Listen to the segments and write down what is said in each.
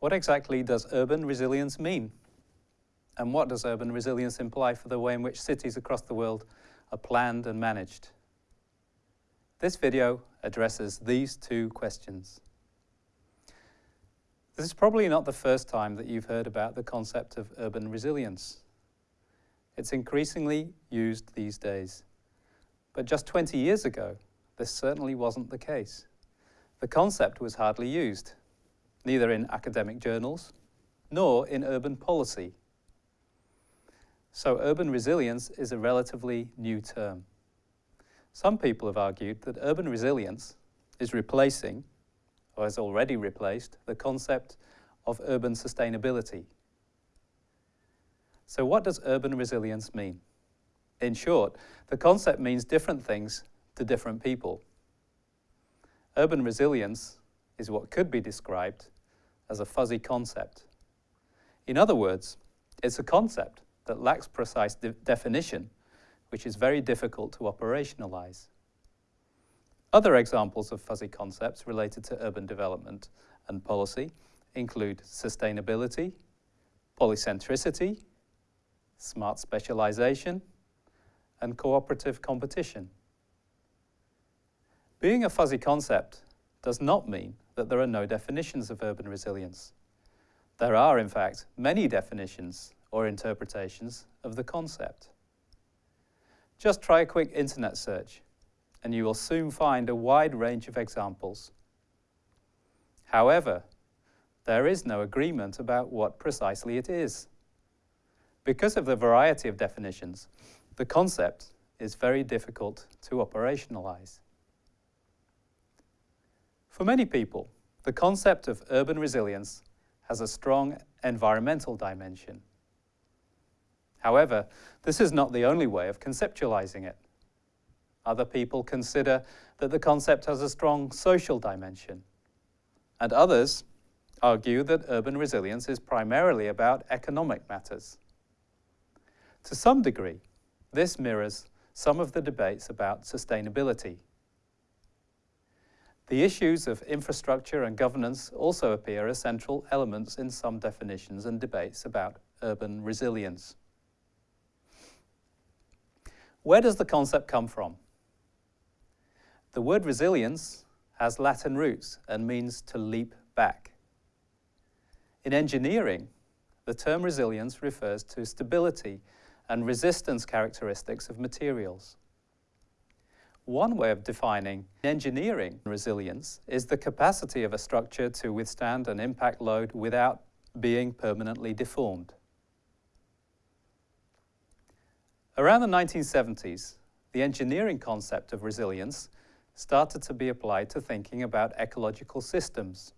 What exactly does urban resilience mean? And what does urban resilience imply for the way in which cities across the world are planned and managed? This video addresses these two questions. This is probably not the first time that you've heard about the concept of urban resilience. It's increasingly used these days. But just 20 years ago, this certainly wasn't the case. The concept was hardly used, neither in academic journals nor in urban policy. So urban resilience is a relatively new term. Some people have argued that urban resilience is replacing, or has already replaced, the concept of urban sustainability. So what does urban resilience mean? In short, the concept means different things to different people. Urban resilience is what could be described as a fuzzy concept. In other words, it's a concept that lacks precise de definition, which is very difficult to operationalize. Other examples of fuzzy concepts related to urban development and policy include sustainability, polycentricity, smart specialization, and cooperative competition. Being a fuzzy concept does not mean that there are no definitions of urban resilience. There are, in fact, many definitions or interpretations of the concept. Just try a quick internet search and you will soon find a wide range of examples. However, there is no agreement about what precisely it is. Because of the variety of definitions, the concept is very difficult to operationalize. For many people, the concept of urban resilience has a strong environmental dimension. However, this is not the only way of conceptualizing it. Other people consider that the concept has a strong social dimension. And others argue that urban resilience is primarily about economic matters. To some degree, this mirrors some of the debates about sustainability. The issues of infrastructure and governance also appear as central elements in some definitions and debates about urban resilience. Where does the concept come from? The word resilience has Latin roots and means to leap back. In engineering, the term resilience refers to stability and resistance characteristics of materials. One way of defining engineering resilience is the capacity of a structure to withstand an impact load without being permanently deformed. Around the 1970s, the engineering concept of resilience started to be applied to thinking about ecological systems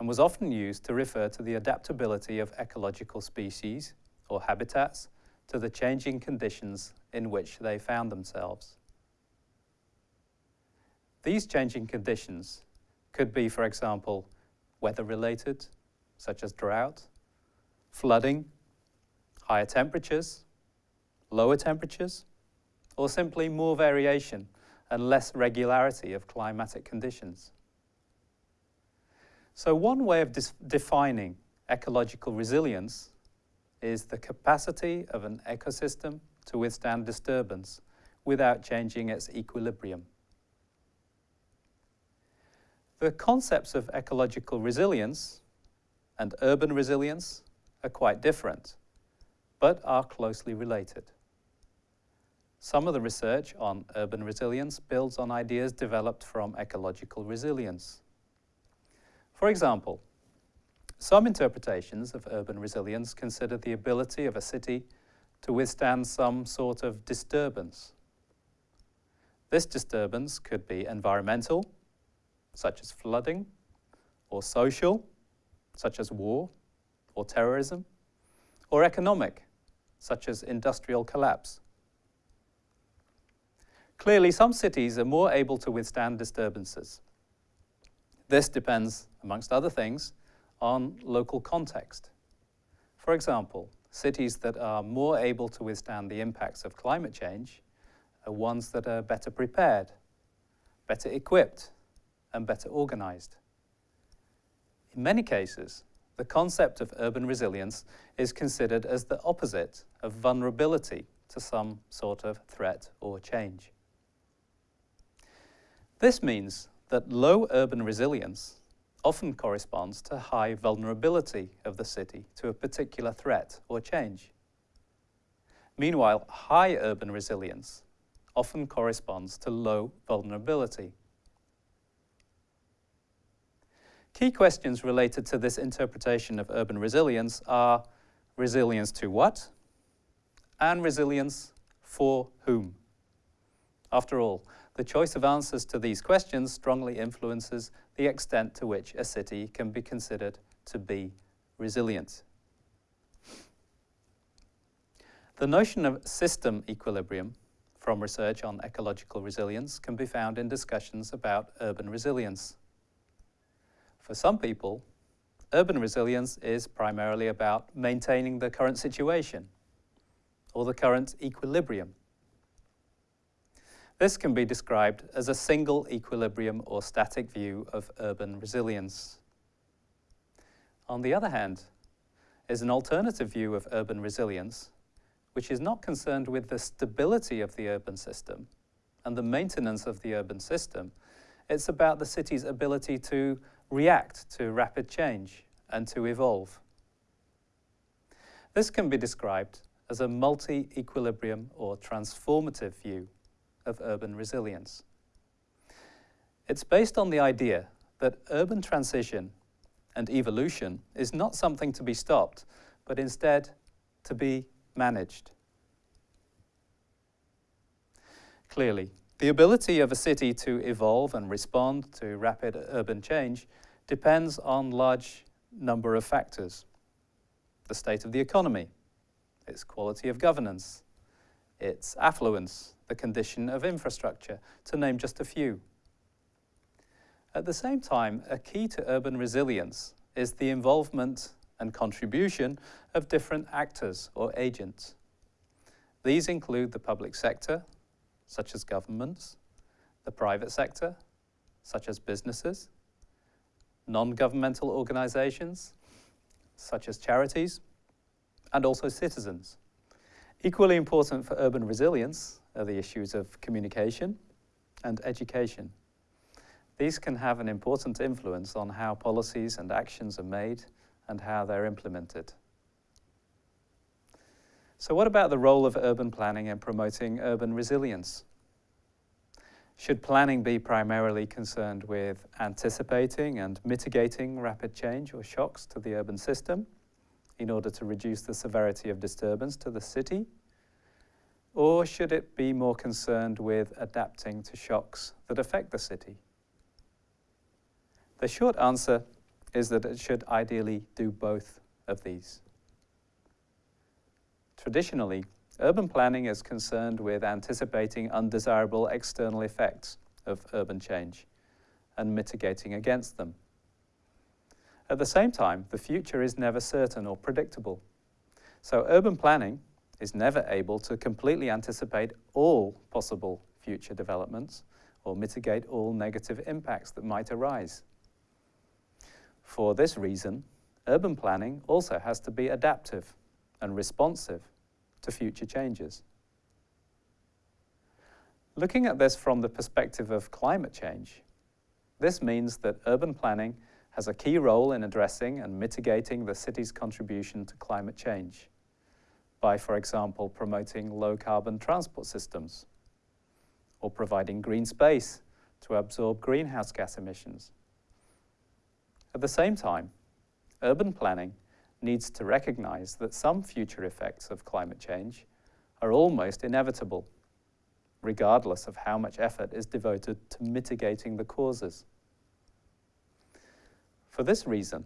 and was often used to refer to the adaptability of ecological species or habitats to the changing conditions in which they found themselves. These changing conditions could be, for example, weather-related, such as drought, flooding, higher temperatures, lower temperatures, or simply more variation and less regularity of climatic conditions. So one way of defining ecological resilience is the capacity of an ecosystem to withstand disturbance without changing its equilibrium. The concepts of ecological resilience and urban resilience are quite different, but are closely related. Some of the research on urban resilience builds on ideas developed from ecological resilience. For example, some interpretations of urban resilience consider the ability of a city to withstand some sort of disturbance. This disturbance could be environmental, such as flooding, or social, such as war or terrorism, or economic, such as industrial collapse. Clearly, some cities are more able to withstand disturbances. This depends, amongst other things, on local context. For example, cities that are more able to withstand the impacts of climate change are ones that are better prepared, better equipped, and better organized. In many cases, the concept of urban resilience is considered as the opposite of vulnerability to some sort of threat or change. This means that low urban resilience often corresponds to high vulnerability of the city to a particular threat or change. Meanwhile, high urban resilience often corresponds to low vulnerability. Key questions related to this interpretation of urban resilience are resilience to what and resilience for whom. After all, the choice of answers to these questions strongly influences the extent to which a city can be considered to be resilient. The notion of system equilibrium from research on ecological resilience can be found in discussions about urban resilience. For some people, urban resilience is primarily about maintaining the current situation or the current equilibrium. This can be described as a single equilibrium or static view of urban resilience. On the other hand, is an alternative view of urban resilience, which is not concerned with the stability of the urban system and the maintenance of the urban system. It's about the city's ability to react to rapid change and to evolve. This can be described as a multi-equilibrium or transformative view of urban resilience. It's based on the idea that urban transition and evolution is not something to be stopped, but instead to be managed. Clearly, the ability of a city to evolve and respond to rapid urban change depends on a large number of factors. The state of the economy, its quality of governance, its affluence, the condition of infrastructure, to name just a few. At the same time, a key to urban resilience is the involvement and contribution of different actors or agents. These include the public sector, such as governments, the private sector, such as businesses, non-governmental organizations, such as charities, and also citizens. Equally important for urban resilience are the issues of communication and education. These can have an important influence on how policies and actions are made and how they're implemented. So what about the role of urban planning in promoting urban resilience? Should planning be primarily concerned with anticipating and mitigating rapid change or shocks to the urban system? in order to reduce the severity of disturbance to the city? Or should it be more concerned with adapting to shocks that affect the city? The short answer is that it should ideally do both of these. Traditionally, urban planning is concerned with anticipating undesirable external effects of urban change and mitigating against them. At the same time, the future is never certain or predictable. So urban planning is never able to completely anticipate all possible future developments or mitigate all negative impacts that might arise. For this reason, urban planning also has to be adaptive and responsive to future changes. Looking at this from the perspective of climate change, this means that urban planning has a key role in addressing and mitigating the city's contribution to climate change by, for example, promoting low-carbon transport systems or providing green space to absorb greenhouse gas emissions. At the same time, urban planning needs to recognize that some future effects of climate change are almost inevitable, regardless of how much effort is devoted to mitigating the causes. For this reason,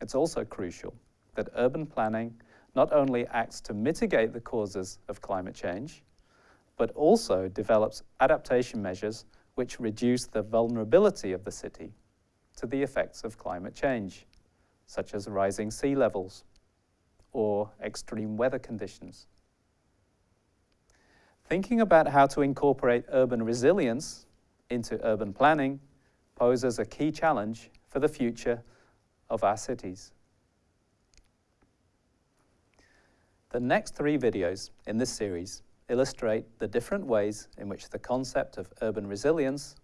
it's also crucial that urban planning not only acts to mitigate the causes of climate change, but also develops adaptation measures which reduce the vulnerability of the city to the effects of climate change, such as rising sea levels or extreme weather conditions. Thinking about how to incorporate urban resilience into urban planning poses a key challenge for the future of our cities. The next three videos in this series illustrate the different ways in which the concept of urban resilience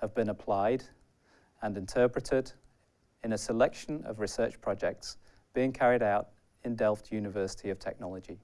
have been applied and interpreted in a selection of research projects being carried out in Delft University of Technology.